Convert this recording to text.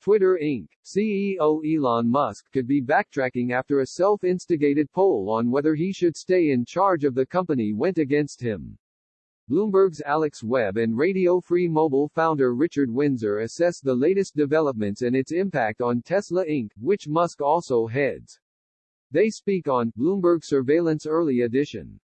Twitter Inc. CEO Elon Musk could be backtracking after a self-instigated poll on whether he should stay in charge of the company went against him. Bloomberg's Alex Webb and Radio Free Mobile founder Richard Windsor assess the latest developments and its impact on Tesla Inc., which Musk also heads. They speak on Bloomberg Surveillance Early Edition.